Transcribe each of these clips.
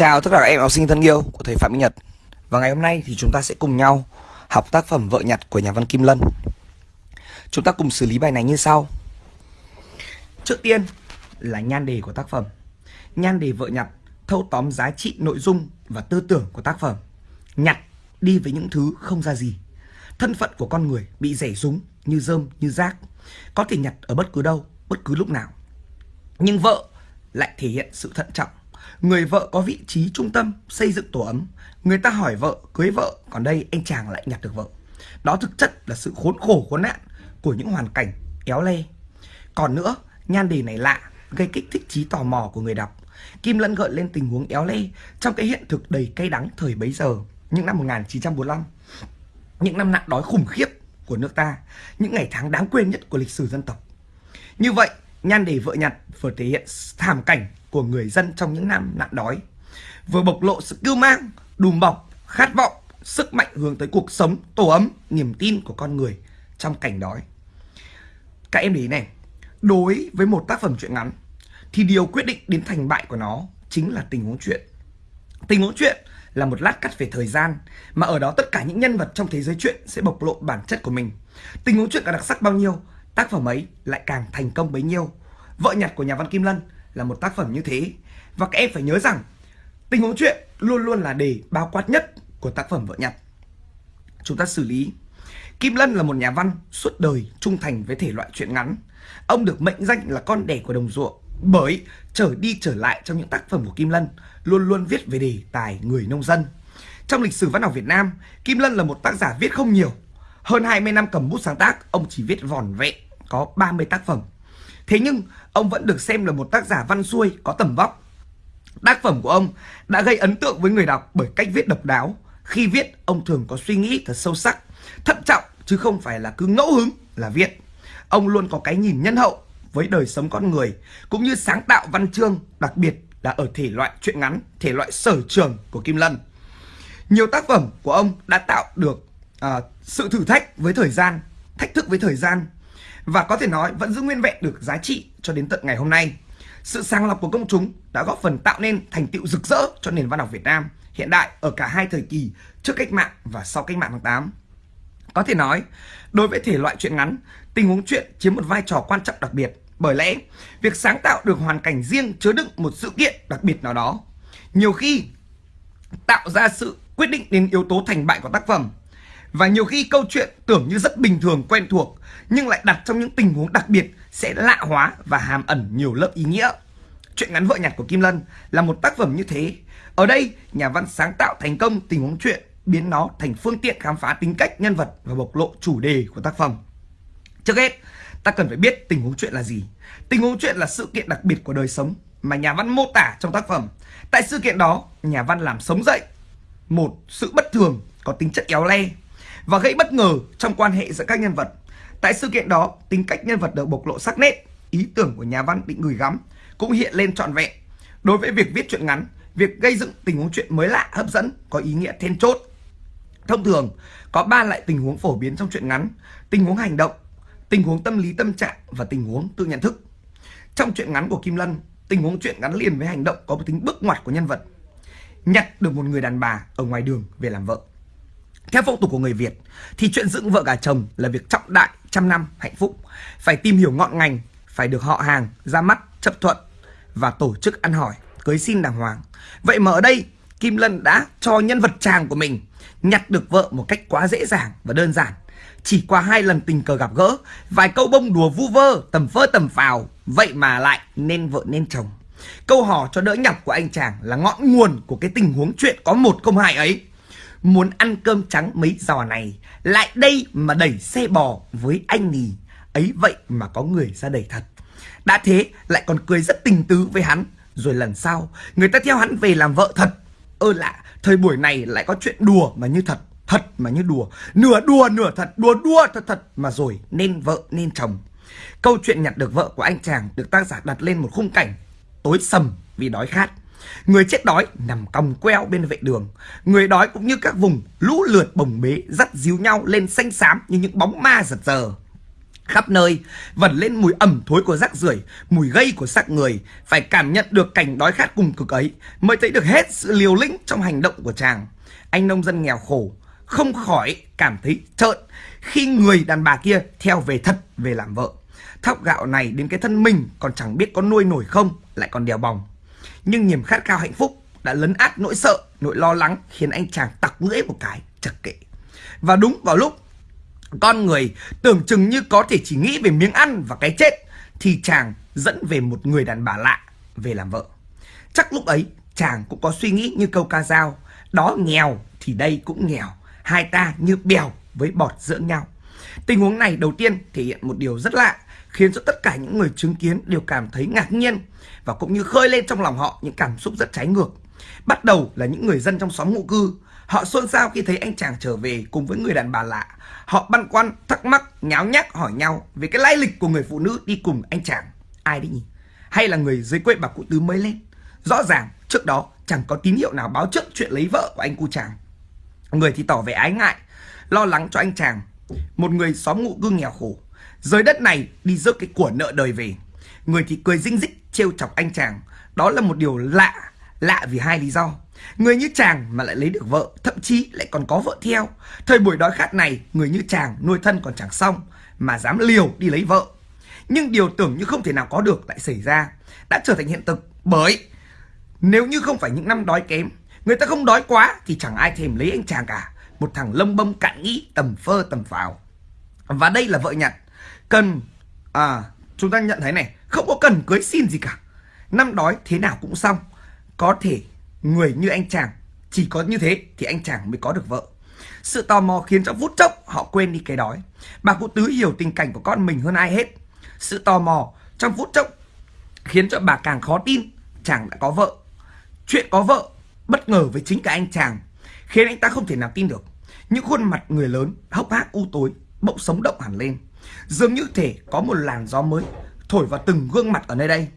Chào tất cả các em học sinh thân yêu của thầy Phạm Minh Nhật. Và ngày hôm nay thì chúng ta sẽ cùng nhau học tác phẩm Vợ Nhặt của nhà văn Kim Lân. Chúng ta cùng xử lý bài này như sau. Trước tiên là nhan đề của tác phẩm. Nhan đề Vợ Nhặt thâu tóm giá trị nội dung và tư tưởng của tác phẩm. Nhặt đi với những thứ không ra gì. Thân phận của con người bị rẻ rúng như rơm như rác. Có thể nhặt ở bất cứ đâu, bất cứ lúc nào. Nhưng vợ lại thể hiện sự thận trọng Người vợ có vị trí trung tâm xây dựng tổ ấm. Người ta hỏi vợ, cưới vợ, Còn đây anh chàng lại nhặt được vợ. Đó thực chất là sự khốn khổ, khốn nạn Của những hoàn cảnh éo le. Còn nữa, nhan đề này lạ, Gây kích thích trí tò mò của người đọc. Kim Lân gợi lên tình huống éo le Trong cái hiện thực đầy cay đắng thời bấy giờ, Những năm 1945 Những năm nạn đói khủng khiếp của nước ta, Những ngày tháng đáng quên nhất của lịch sử dân tộc. Như vậy, nhan đề vợ nhặt vừa thể hiện thảm cảnh của người dân trong những năm nạn đói. Vừa bộc lộ sự kiêu mang, đùm bọc, khát vọng, sức mạnh hướng tới cuộc sống tổ ấm, niềm tin của con người trong cảnh đói. Các em để ý này, đối với một tác phẩm truyện ngắn, thì điều quyết định đến thành bại của nó chính là tình huống chuyện tình huống chuyện là một lát cắt về thời gian, mà ở đó tất cả những nhân vật trong thế giới chuyện sẽ bộc lộ bản chất của mình. Tình huống chuyện càng đặc sắc bao nhiêu, tác phẩm ấy lại càng thành công bấy nhiêu. Vợ nhặt của nhà văn kim lân là một tác phẩm như thế và các em phải nhớ rằng tình huống chuyện luôn luôn là đề bao quát nhất của tác phẩm vợ nhặt chúng ta xử lý Kim Lân là một nhà văn suốt đời trung thành với thể loại truyện ngắn. Ông được mệnh danh là con đẻ của đồng ruộng bởi trở đi trở lại trong những tác phẩm của Kim Lân luôn luôn viết về đề tài người nông dân. Trong lịch sử văn học Việt Nam, Kim Lân là một tác giả viết không nhiều. Hơn 20 năm cầm bút sáng tác, ông chỉ viết vòn vẹn có 30 tác phẩm. Thế nhưng ông vẫn được xem là một tác giả văn xuôi có tầm vóc. Tác phẩm của ông đã gây ấn tượng với người đọc bởi cách viết độc đáo. Khi viết, ông thường có suy nghĩ thật sâu sắc, thận trọng chứ không phải là cứ ngẫu hứng là viết. Ông luôn có cái nhìn nhân hậu với đời sống con người cũng như sáng tạo văn chương, đặc biệt là ở thể loại truyện ngắn, thể loại sở trường của Kim Lân. Nhiều tác phẩm của ông đã tạo được uh, sự thử thách với thời gian, thách thức với thời gian và có thể nói vẫn giữ nguyên vẹn được giá trị cho đến tận ngày hôm nay. Sự sàng lọc của công chúng đã góp phần tạo nên thành tựu rực rỡ cho nền văn học Việt Nam hiện đại ở cả hai thời kỳ trước cách mạng và sau cách mạng tháng 8. Có thể nói, đối với thể loại truyện ngắn, tình huống truyện chiếm một vai trò quan trọng đặc biệt. Bởi lẽ, việc sáng tạo được hoàn cảnh riêng chứa đựng một sự kiện đặc biệt nào đó, nhiều khi tạo ra sự quyết định đến yếu tố thành bại của tác phẩm. Và nhiều khi câu chuyện tưởng như rất bình thường quen thuộc nhưng lại đặt trong những tình huống đặc biệt sẽ lạ hóa và hàm ẩn nhiều lớp ý nghĩa. Chuyện ngắn vợ nhặt của Kim Lân là một tác phẩm như thế. Ở đây, nhà văn sáng tạo thành công tình huống chuyện, biến nó thành phương tiện khám phá tính cách nhân vật và bộc lộ chủ đề của tác phẩm. Trước hết, ta cần phải biết tình huống chuyện là gì. Tình huống chuyện là sự kiện đặc biệt của đời sống mà nhà văn mô tả trong tác phẩm. Tại sự kiện đó, nhà văn làm sống dậy một sự bất thường có tính chất éo le và gây bất ngờ trong quan hệ giữa các nhân vật. Tại sự kiện đó, tính cách nhân vật được bộc lộ sắc nét, ý tưởng của nhà văn định gửi gắm cũng hiện lên trọn vẹn. Đối với việc viết truyện ngắn, việc gây dựng tình huống chuyện mới lạ, hấp dẫn có ý nghĩa then chốt. Thông thường, có ba loại tình huống phổ biến trong truyện ngắn: tình huống hành động, tình huống tâm lý tâm trạng và tình huống tự nhận thức. Trong truyện ngắn của Kim Lân, tình huống truyện gắn liền với hành động có một tính bước ngoặt của nhân vật. Nhặt được một người đàn bà ở ngoài đường về làm vợ. Theo phong tục của người Việt thì chuyện dựng vợ gả chồng là việc trọng đại trăm năm hạnh phúc, phải tìm hiểu ngọn ngành, phải được họ hàng ra mắt chấp thuận và tổ chức ăn hỏi, cưới xin đàng hoàng. Vậy mà ở đây Kim Lân đã cho nhân vật chàng của mình nhặt được vợ một cách quá dễ dàng và đơn giản. Chỉ qua hai lần tình cờ gặp gỡ, vài câu bông đùa vu vơ, tầm phơ tầm phào, vậy mà lại nên vợ nên chồng. Câu hò cho đỡ nhọc của anh chàng là ngọn nguồn của cái tình huống chuyện có một không hai ấy. Muốn ăn cơm trắng mấy giò này Lại đây mà đẩy xe bò với anh nhỉ, Ấy vậy mà có người ra đẩy thật. Đã thế lại còn cười rất tình tứ với hắn. Rồi lần sau Người ta theo hắn về làm vợ thật. Ơ lạ Thời buổi này lại có chuyện đùa mà như thật Thật mà như đùa. Nửa đùa nửa thật Đùa đùa thật thật Mà rồi nên vợ nên chồng. Câu chuyện nhặt được vợ của anh chàng Được tác giả đặt lên một khung cảnh Tối sầm vì đói khát. Người chết đói nằm còng queo bên vệ đường Người đói cũng như các vùng lũ lượt bồng bế Dắt díu nhau lên xanh xám như những bóng ma giật giờ Khắp nơi vẩn lên mùi ẩm thối của rác rưởi, mùi gây của xác người, phải cảm nhận được cảnh đói khát cùng cực ấy mới thấy được hết sự liều lĩnh trong hành động của chàng. Anh nông dân nghèo khổ không khỏi cảm thấy trợn khi người đàn bà kia theo về thật về làm vợ. Thóc gạo này đến cái thân mình còn chẳng biết có nuôi nổi không, lại còn đèo bòng. Nhưng niềm khát khao hạnh phúc đã lấn át nỗi sợ, nỗi lo lắng khiến anh chàng tặc lưỡi một cái, chật kệ. Và đúng vào lúc con người tưởng chừng như có thể chỉ nghĩ về miếng ăn và cái chết thì chàng dẫn về một người đàn bà lạ về làm vợ. Chắc lúc ấy chàng cũng có suy nghĩ như câu ca dao, đó nghèo thì đây cũng nghèo, hai ta như bèo với bọt giữa nhau. Tình huống này đầu tiên thể hiện một điều rất lạ, khiến cho tất cả những người chứng kiến đều cảm thấy ngạc nhiên và cũng như khơi lên trong lòng họ những cảm xúc rất trái ngược. Bắt đầu là những người dân trong xóm ngụ cư, họ xôn xao khi thấy anh chàng trở về cùng với người đàn bà lạ. Họ băn khoăn, thắc mắc, nháo nhác hỏi nhau về cái lai lịch của người phụ nữ đi cùng anh chàng. Ai đấy nhỉ? Hay là người dưới quê bà cụ tứ mới lên? Rõ ràng trước đó chẳng có tín hiệu nào báo trước chuyện lấy vợ của anh cu chàng. Người thì tỏ vẻ ái ngại, lo lắng cho anh chàng. Một người xóm ngụ cư nghèo khổ, rời đất này đi rước cái của nợ đời về. Người thì cười dinh dích trêu chọc anh chàng. Đó là một điều lạ, lạ vì hai lý do. Người như chàng mà lại lấy được vợ, thậm chí lại còn có vợ theo. Thời buổi đói khát này, người như chàng nuôi thân còn chẳng xong, mà dám liều đi lấy vợ. Nhưng điều tưởng như không thể nào có được lại xảy ra, đã trở thành hiện thực bởi nếu như không phải những năm đói kém, người ta không đói quá thì chẳng ai thèm lấy anh chàng cả. Một thằng lông bông cạn nghĩ tầm phơ tầm phào. Và đây là vợ nhặt. Cần, à, chúng ta nhận thấy này, không có cần cưới xin gì cả. Năm đói thế nào cũng xong. Có thể người như anh chàng chỉ có như thế thì anh chàng mới có được vợ. Sự tò mò khiến cho phút chốc họ quên đi cái đói. Bà cụ tứ hiểu tình cảnh của con mình hơn ai hết. Sự tò mò trong phút chốc khiến cho bà càng khó tin chàng đã có vợ. Chuyện có vợ bất ngờ với chính cả anh chàng khiến anh ta không thể nào tin được. Những khuôn mặt người lớn hốc hác u tối bỗng sống động hẳn lên. Dường như thể có một làn gió mới thổi vào từng gương mặt ở nơi đây.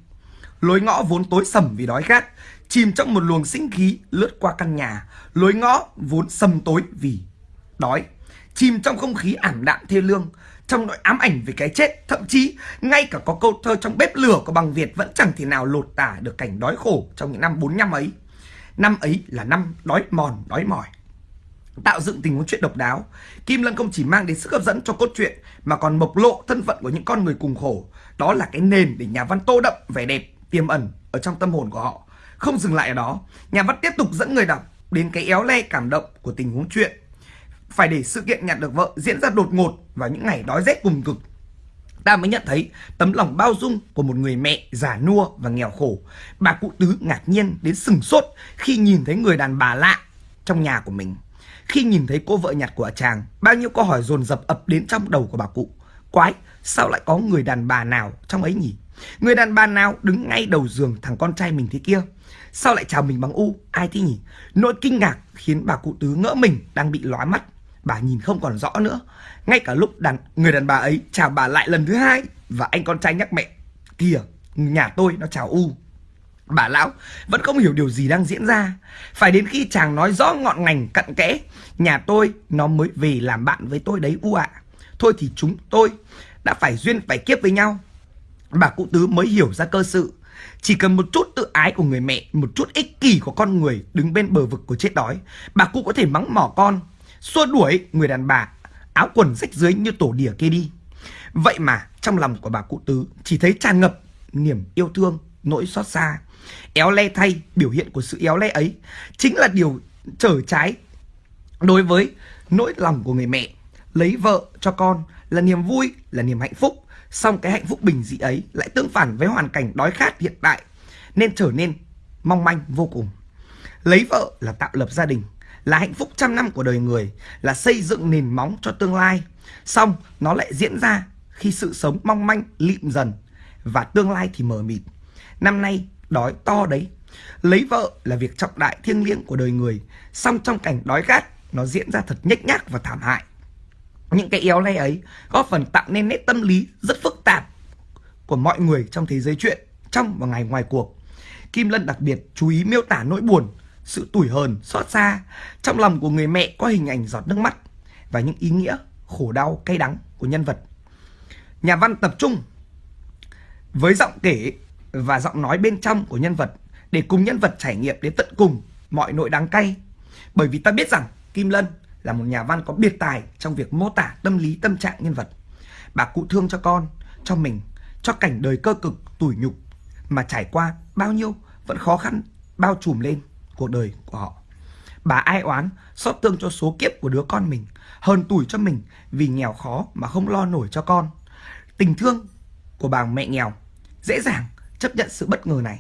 Lối ngõ vốn tối sầm vì đói khát, chìm trong một luồng sinh khí lướt qua căn nhà. Lối ngõ vốn sầm tối vì đói, chìm trong không khí ảm đạm thê lương, trong nỗi ám ảnh về cái chết. Thậm chí, ngay cả có câu thơ trong bếp lửa của bằng Việt vẫn chẳng thể nào lột tả được cảnh đói khổ trong những năm 45 ấy. Năm ấy là năm đói mòn, đói mỏi tạo dựng tình huống chuyện độc đáo. Kim Lân không chỉ mang đến sức hấp dẫn cho cốt truyện mà còn bộc lộ thân phận của những con người cùng khổ. Đó là cái nền để nhà văn tô đậm vẻ đẹp tiềm ẩn ở trong tâm hồn của họ. Không dừng lại ở đó, nhà văn tiếp tục dẫn người đọc đến cái éo le cảm động của tình huống chuyện. Phải để sự kiện nhặt được vợ diễn ra đột ngột vào những ngày đói rét cùng cực. Ta mới nhận thấy tấm lòng bao dung của một người mẹ già nua và nghèo khổ. Bà cụ tứ ngạc nhiên đến sừng sốt khi nhìn thấy người đàn bà lạ trong nhà của mình. Khi nhìn thấy cô vợ nhặt của chàng, bao nhiêu câu hỏi dồn dập ập đến trong đầu của bà cụ. Quái, sao lại có người đàn bà nào trong ấy nhỉ? Người đàn bà nào đứng ngay đầu giường thằng con trai mình thế kia? Sao lại chào mình bằng u? Ai thế nhỉ? Nỗi kinh ngạc khiến bà cụ tứ ngỡ mình đang bị lóa mắt. Bà nhìn không còn rõ nữa. Ngay cả lúc đàn người đàn bà ấy chào bà lại lần thứ hai và anh con trai nhắc mẹ. Kìa, nhà tôi nó chào u. Bà lão, vẫn không hiểu điều gì đang diễn ra. Phải đến khi chàng nói rõ ngọn ngành cặn kẽ, Nhà tôi, nó mới về làm bạn với tôi đấy, u ạ. Thôi thì chúng tôi đã phải duyên phải kiếp với nhau. Bà cụ tứ mới hiểu ra cơ sự. Chỉ cần một chút tự ái của người mẹ, Một chút ích kỷ của con người đứng bên bờ vực của chết đói, Bà cụ có thể mắng mỏ con, Xua đuổi người đàn bà Áo quần rách dưới như tổ đỉa kia đi. Vậy mà trong lòng của bà cụ tứ Chỉ thấy tràn ngập niềm yêu thương, Nỗi xót xa. Éo le thay biểu hiện của sự éo le ấy Chính là điều trở trái Đối với nỗi lòng của người mẹ. Lấy vợ cho con là niềm vui, là niềm hạnh phúc Xong cái hạnh phúc bình dị ấy lại tương phản với hoàn cảnh đói khát hiện tại Nên trở nên mong manh vô cùng. Lấy vợ là tạo lập gia đình Là hạnh phúc trăm năm của đời người Là xây dựng nền móng cho tương lai. Xong nó lại diễn ra khi sự sống mong manh lịm dần Và tương lai thì mờ mịt. Năm nay đói to đấy. Lấy vợ là việc trọng đại thiêng liêng của đời người, song trong cảnh đói khát, nó diễn ra thật nhếch nhác và thảm hại. Những cái éo le ấy góp phần tạo nên nét tâm lý rất phức tạp của mọi người trong thế giới chuyện, trong và ngày ngoài cuộc. Kim Lân đặc biệt chú ý miêu tả nỗi buồn, sự tủi hờn, xót xa. Trong lòng của người mẹ có hình ảnh giọt nước mắt và những ý nghĩa khổ đau, cay đắng của nhân vật. Nhà văn tập trung với giọng kể và giọng nói bên trong của nhân vật để cùng nhân vật trải nghiệm đến tận cùng mọi nỗi đắng cay. Bởi vì ta biết rằng Kim Lân là một nhà văn có biệt tài trong việc mô tả tâm lý tâm trạng nhân vật. Bà cụ thương cho con, cho mình, cho cảnh đời cơ cực, tủi nhục mà trải qua bao nhiêu vẫn khó khăn bao trùm lên cuộc đời của họ. Bà ai oán, xót thương cho số kiếp của đứa con mình, hơn tủi cho mình vì nghèo khó mà không lo nổi cho con. Tình thương của bà mẹ nghèo dễ dàng chấp nhận sự bất ngờ này.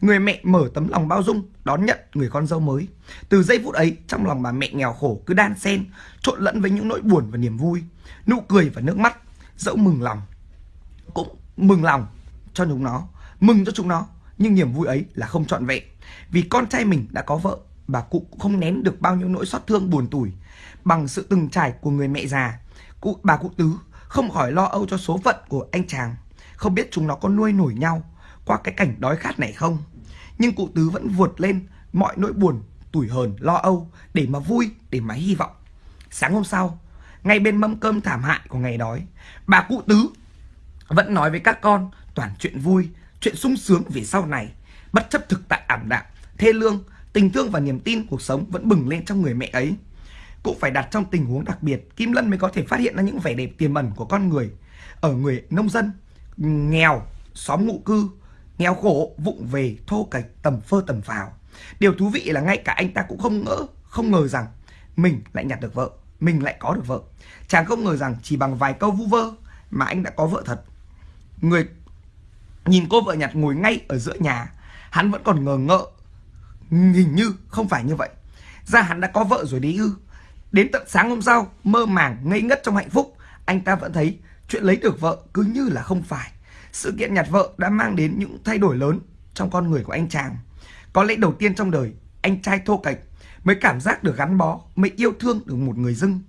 Người mẹ mở tấm lòng bao dung đón nhận người con dâu mới. Từ giây phút ấy, trong lòng bà mẹ nghèo khổ cứ đan xen, trộn lẫn với những nỗi buồn và niềm vui, nụ cười và nước mắt, dẫu mừng lòng. Cũng mừng lòng cho chúng nó, mừng cho chúng nó, nhưng niềm vui ấy là không trọn vẹn. Vì con trai mình đã có vợ, bà cụ cũng không nén được bao nhiêu nỗi xót thương buồn tủi. Bằng sự từng trải của người mẹ già, cụ bà cụ tứ không khỏi lo âu cho số phận của anh chàng. Không biết chúng nó có nuôi nổi nhau qua cái cảnh đói khát này không. Nhưng cụ tứ vẫn vượt lên mọi nỗi buồn, tủi hờn, lo âu để mà vui, để mà hy vọng. Sáng hôm sau, ngay bên mâm cơm thảm hại của ngày đói, bà cụ tứ vẫn nói với các con toàn chuyện vui, chuyện sung sướng về sau này, bất chấp thực tại ảm đạm, thê lương, tình thương và niềm tin cuộc sống vẫn bừng lên trong người mẹ ấy. Cũng phải đặt trong tình huống đặc biệt, Kim Lân mới có thể phát hiện ra những vẻ đẹp tiềm ẩn của con người ở người nông dân nghèo, xóm ngụ cư, nghèo khổ, vụng về, thô kệch, tầm phơ tầm phào. Điều thú vị là ngay cả anh ta cũng không ngỡ, không ngờ rằng mình lại nhặt được vợ, mình lại có được vợ. Chàng không ngờ rằng chỉ bằng vài câu vu vơ mà anh đã có vợ thật. Người nhìn cô vợ nhặt ngồi ngay ở giữa nhà, hắn vẫn còn ngờ ngợ, hình như không phải như vậy. Ra hắn đã có vợ rồi đấy ư. Đến tận sáng hôm sau, mơ màng, ngây ngất trong hạnh phúc, anh ta vẫn thấy chuyện lấy được vợ cứ như là không phải. Sự kiện nhặt vợ đã mang đến những thay đổi lớn trong con người của anh chàng. Có lẽ đầu tiên trong đời, anh trai thô kệch mới cảm giác được gắn bó, mới yêu thương được một người dưng.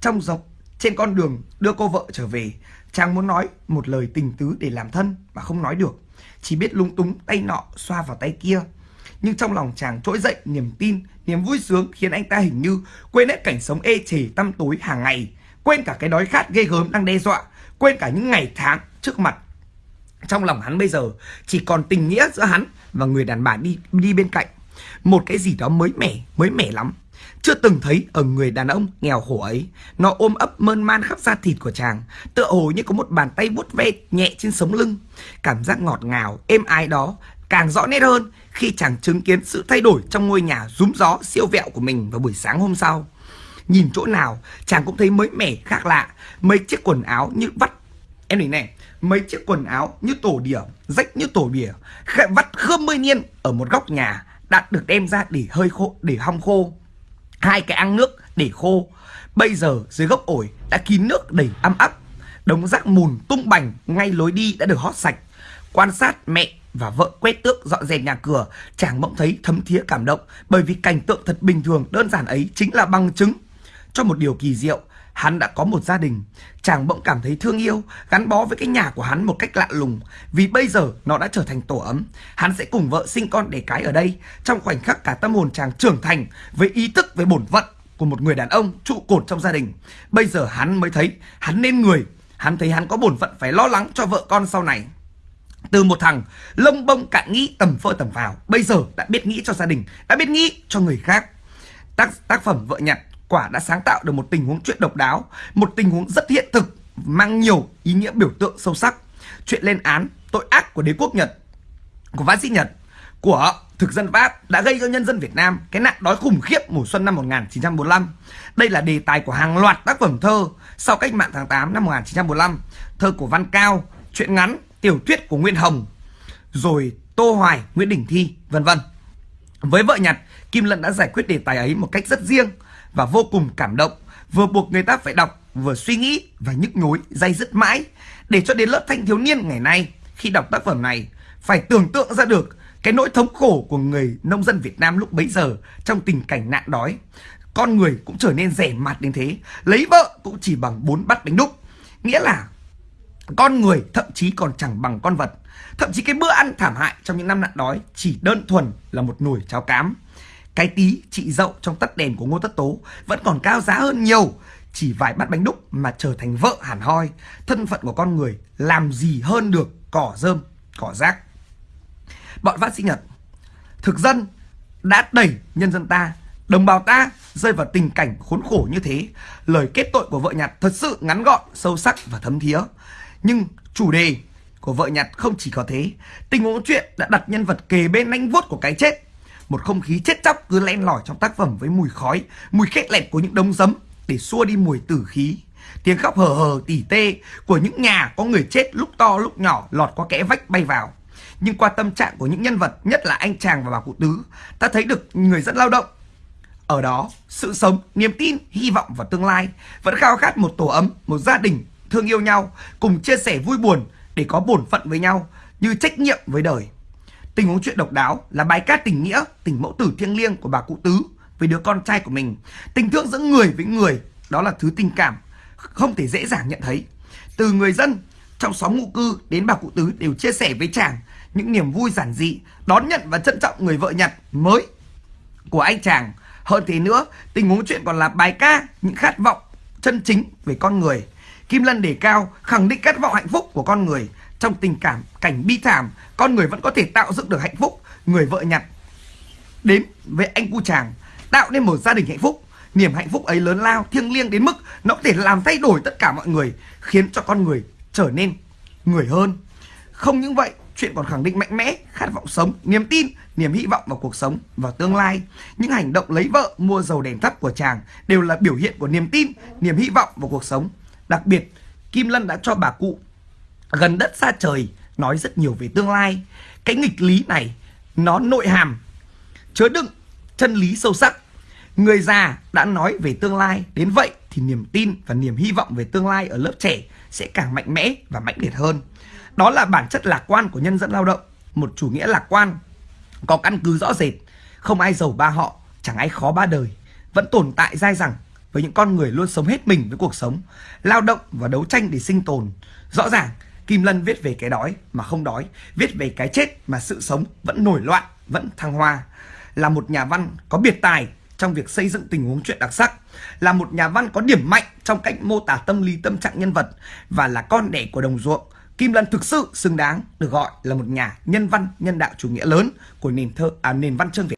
Trong dọc trên con đường đưa cô vợ trở về, chàng muốn nói một lời tình tứ để làm thân mà không nói được. Chỉ biết lung túng tay nọ xoa vào tay kia. Nhưng trong lòng chàng trỗi dậy niềm tin, niềm vui sướng khiến anh ta hình như quên hết cảnh sống ê chề tăm tối hàng ngày, quên cả cái đói khát ghê gớm đang đe dọa, quên cả những ngày tháng trước mặt trong lòng hắn bây giờ chỉ còn tình nghĩa giữa hắn và người đàn bà đi đi bên cạnh. Một cái gì đó mới mẻ, mới mẻ lắm. Chưa từng thấy ở người đàn ông nghèo khổ ấy. Nó ôm ấp mơn man khắp da thịt của chàng, tựa hồ như có một bàn tay vuốt ve nhẹ trên sống lưng. Cảm giác ngọt ngào, êm ái đó càng rõ nét hơn khi chàng chứng kiến sự thay đổi trong ngôi nhà rúm gió siêu vẹo của mình vào buổi sáng hôm sau. Nhìn chỗ nào, chàng cũng thấy mới mẻ, khác lạ. Mấy chiếc quần áo như vắt Em nhìn này, mấy chiếc quần áo như tổ đỉa, rách như tổ bìa, vắt khơm mươi niên ở một góc nhà đã được đem ra để hơi khô, để hong khô. Hai cái ăn nước để khô. Bây giờ dưới gốc ổi đã kín nước đầy ấm ấp Đống rác mùn tung bành ngay lối đi đã được hót sạch. Quan sát mẹ và vợ quét tước dọn dẹp nhà cửa, chàng bỗng thấy thấm thía cảm động bởi vì cảnh tượng thật bình thường đơn giản ấy chính là bằng chứng cho một điều kỳ diệu hắn đã có một gia đình. Chàng bỗng cảm thấy thương yêu, gắn bó với cái nhà của hắn một cách lạ lùng. Vì bây giờ nó đã trở thành tổ ấm. Hắn sẽ cùng vợ sinh con đẻ cái ở đây. Trong khoảnh khắc cả tâm hồn chàng trưởng thành với ý thức về bổn phận của một người đàn ông trụ cột trong gia đình. Bây giờ hắn mới thấy hắn nên người. Hắn thấy hắn có bổn phận phải lo lắng cho vợ con sau này. Từ một thằng lông bông cạn nghĩ tầm phơ tầm vào Bây giờ đã biết nghĩ cho gia đình Đã biết nghĩ cho người khác Tác, tác phẩm Vợ Nhặt quả đã sáng tạo được một tình huống chuyện độc đáo, một tình huống rất hiện thực, mang nhiều ý nghĩa biểu tượng sâu sắc. Chuyện lên án tội ác của đế quốc Nhật, của vã sĩ Nhật, của thực dân Pháp đã gây cho nhân dân Việt Nam cái nạn đói khủng khiếp mùa xuân năm 1945. Đây là đề tài của hàng loạt tác phẩm thơ sau cách mạng tháng 8 năm 1945, thơ của Văn Cao, truyện ngắn, tiểu thuyết của Nguyễn Hồng, rồi Tô Hoài, Nguyễn Đình Thi, vân vân. Với vợ Nhật, Kim Lân đã giải quyết đề tài ấy một cách rất riêng và vô cùng cảm động, vừa buộc người ta phải đọc, vừa suy nghĩ và nhức nhối, dây dứt mãi, để cho đến lớp thanh thiếu niên ngày nay khi đọc tác phẩm này phải tưởng tượng ra được cái nỗi thống khổ của người nông dân Việt Nam lúc bấy giờ trong tình cảnh nạn đói. Con người cũng trở nên rẻ mặt đến thế, lấy vợ cũng chỉ bằng bốn bát bánh đúc. Nghĩa là con người thậm chí còn chẳng bằng con vật. Thậm chí cái bữa ăn thảm hại trong những năm nạn đói chỉ đơn thuần là một nồi cháo cám. Cái tí chị dậu trong tắt đèn của Ngô Tất Tố vẫn còn cao giá hơn nhiều chỉ vài bát bánh đúc mà trở thành vợ hẳn hoi, thân phận của con người làm gì hơn được cỏ rơm, cỏ rác. Bọn phát sinh Nhật, thực dân đã đẩy nhân dân ta, đồng bào ta rơi vào tình cảnh khốn khổ như thế. Lời kết tội của vợ nhặt thật sự ngắn gọn, sâu sắc và thấm thía. Nhưng chủ đề của vợ nhặt không chỉ có thế. Tình huống chuyện đã đặt nhân vật kề bên nanh vuốt của cái chết. Một không khí chết chóc cứ len lỏi trong tác phẩm với mùi khói, mùi khét lẹt của những đống giấm để xua đi mùi tử khí. Tiếng khóc hờ hờ tỉ tê của những nhà có người chết lúc to lúc nhỏ lọt qua kẽ vách bay vào. Nhưng qua tâm trạng của những nhân vật, nhất là anh chàng và bà cụ tứ, ta thấy được người dân lao động. Ở đó, sự sống, niềm tin, hy vọng và tương lai vẫn khao khát một tổ ấm, một gia đình thương yêu nhau, cùng chia sẻ vui buồn để có bổn phận với nhau như trách nhiệm với đời. Tình huống chuyện độc đáo là bài ca tình nghĩa, tình mẫu tử thiêng liêng của bà cụ tứ với đứa con trai của mình. Tình thương giữa người với người, đó là thứ tình cảm không thể dễ dàng nhận thấy. Từ người dân trong xóm ngụ cư đến bà cụ tứ đều chia sẻ với chàng những niềm vui giản dị, đón nhận và trân trọng người vợ Nhật mới của anh chàng. Hơn thế nữa, tình huống chuyện còn là bài ca những khát vọng chân chính về con người. Kim Lân đề cao khẳng định khát vọng hạnh phúc của con người trong tình cảm cảnh bi thảm, con người vẫn có thể tạo dựng được hạnh phúc. Người vợ nhặt đến với anh cu chàng tạo nên một gia đình hạnh phúc. Niềm hạnh phúc ấy lớn lao thiêng liêng đến mức nó có thể làm thay đổi tất cả mọi người khiến cho con người trở nên người hơn. Không những vậy chuyện còn khẳng định mạnh mẽ khát vọng sống niềm tin niềm hy vọng vào cuộc sống và tương lai. Những hành động lấy vợ mua dầu đèn thắp của chàng đều là biểu hiện của niềm tin niềm hy vọng vào cuộc sống. Đặc biệt kim lân đã cho bà cụ gần đất xa trời, nói rất nhiều về tương lai. Cái nghịch lý này, nó nội hàm, chứa đựng chân lý sâu sắc. Người già đã nói về tương lai, đến vậy thì niềm tin và niềm hy vọng về tương lai ở lớp trẻ sẽ càng mạnh mẽ và mãnh liệt hơn. Đó là bản chất lạc quan của nhân dân lao động. Một chủ nghĩa lạc quan, có căn cứ rõ rệt. Không ai giàu ba họ, chẳng ai khó ba đời. Vẫn tồn tại dai dẳng với những con người luôn sống hết mình với cuộc sống, lao động và đấu tranh để sinh tồn. Rõ ràng Kim Lân viết về cái đói mà không đói, viết về cái chết mà sự sống vẫn nổi loạn, vẫn thăng hoa. Là một nhà văn có biệt tài trong việc xây dựng tình huống chuyện đặc sắc, là một nhà văn có điểm mạnh trong cách mô tả tâm lý tâm trạng nhân vật và là con đẻ của đồng ruộng. Kim Lân thực sự xứng đáng được gọi là một nhà nhân văn nhân đạo chủ nghĩa lớn của nền thơ à, nền văn chương Việt